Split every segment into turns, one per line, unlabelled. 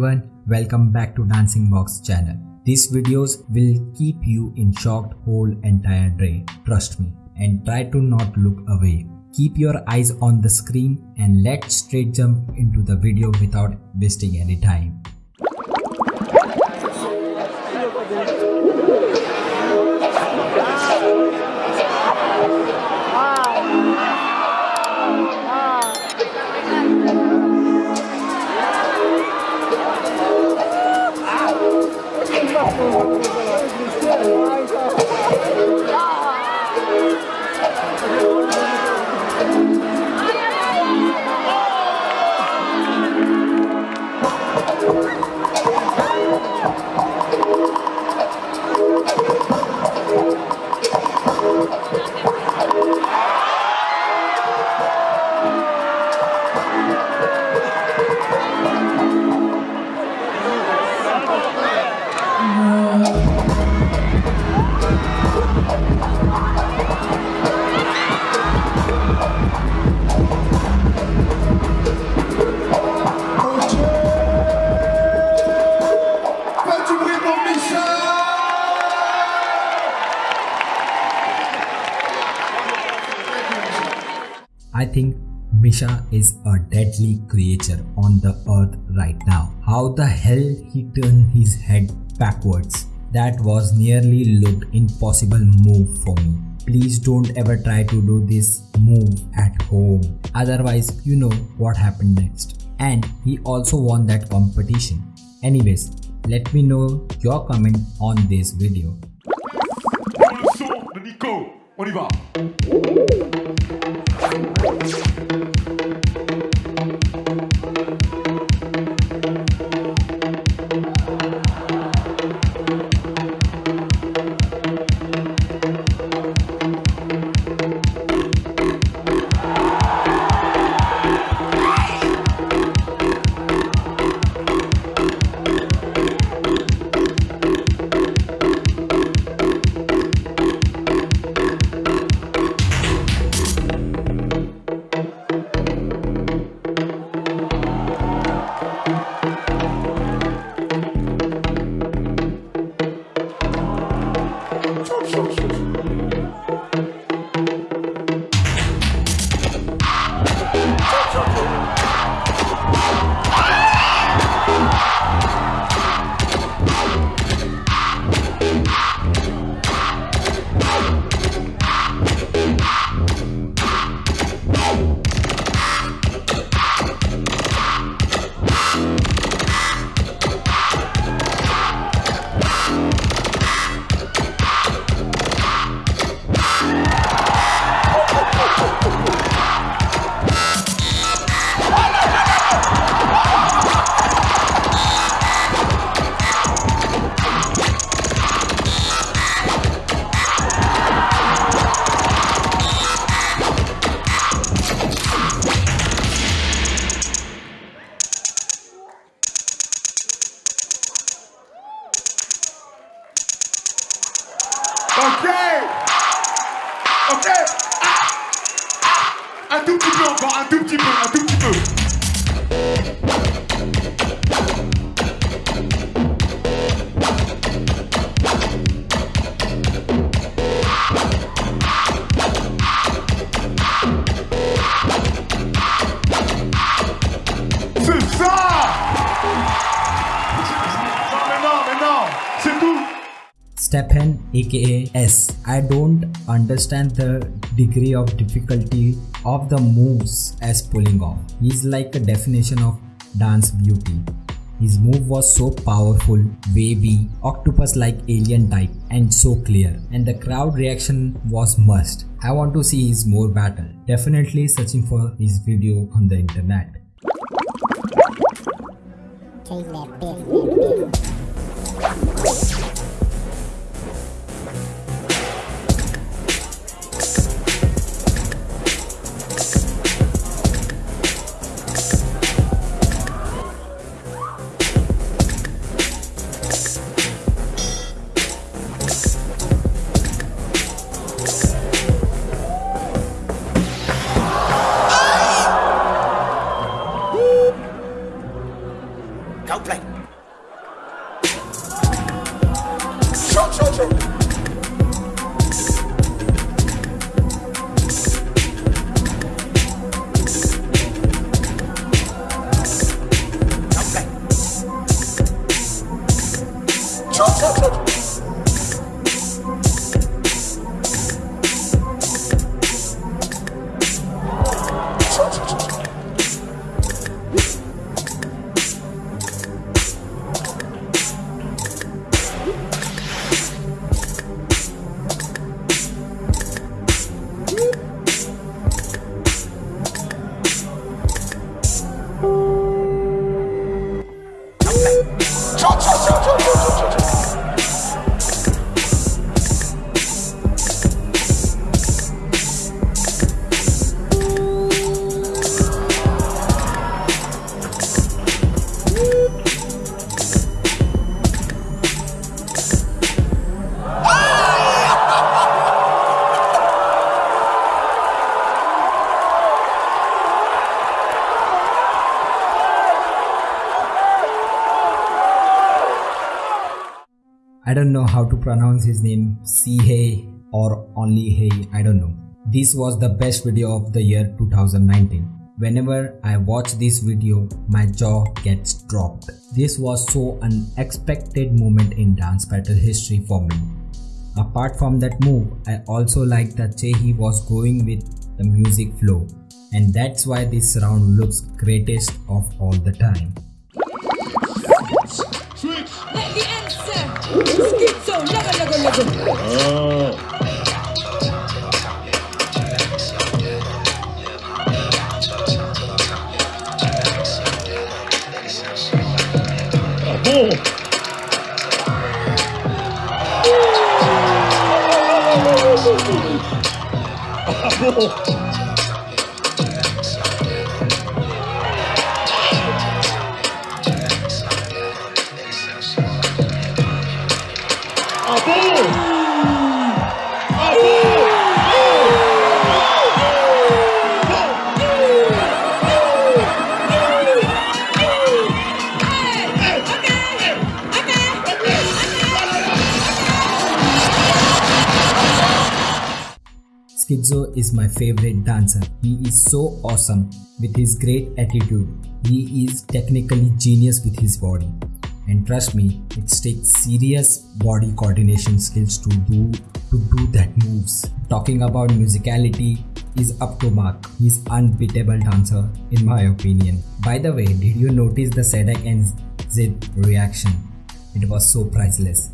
everyone, welcome back to Dancing Box channel. These videos will keep you in shocked whole entire day, trust me, and try to not look away. Keep your eyes on the screen and let's straight jump into the video without wasting any time. I think Misha is a deadly creature on the earth right now. How the hell he turned his head backwards? That was nearly looked impossible move for me. Please don't ever try to do this move at home. Otherwise, you know what happened next. And he also won that competition. Anyways, let me know your comment on this video.
Nico, on y va Ok Ok Ah. Ah. Un tout petit peu encore, un tout petit peu, un tout petit peu
Stephen aka S. I don't understand the degree of difficulty of the moves as pulling off. He's like a definition of dance beauty. His move was so powerful, wavy, octopus like alien type, and so clear. And the crowd reaction was must. I want to see his more battle. Definitely searching for his video on the internet. Don't know how to pronounce his name, Sihei or only Hey, I don't know. This was the best video of the year 2019. Whenever I watch this video, my jaw gets dropped. This was so unexpected moment in dance battle history for me. Apart from that move, I also like that Chehi was going with the music flow and that's why this round looks greatest of all the time.
스킵서. Oh. 아, 뭐. 아, 뭐.
Schizo is my favorite dancer. He is so awesome with his great attitude. He is technically genius with his body. And trust me, it takes serious body coordination skills to do to do that moves. Talking about musicality is up to mark. He's unbeatable dancer in my opinion. By the way, did you notice the Sadek and Zid reaction? It was so priceless.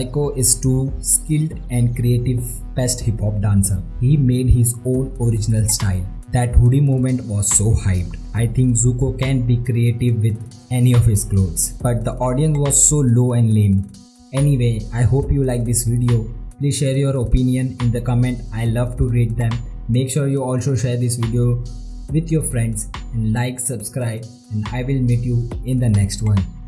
Zyko is too skilled and creative best hip hop dancer. He made his own original style. That hoodie moment was so hyped. I think Zyko can be creative with any of his clothes. But the audience was so low and lame. Anyway, I hope you like this video. Please share your opinion in the comment. I love to read them. Make sure you also share this video with your friends and like, subscribe and I will meet you in the next one.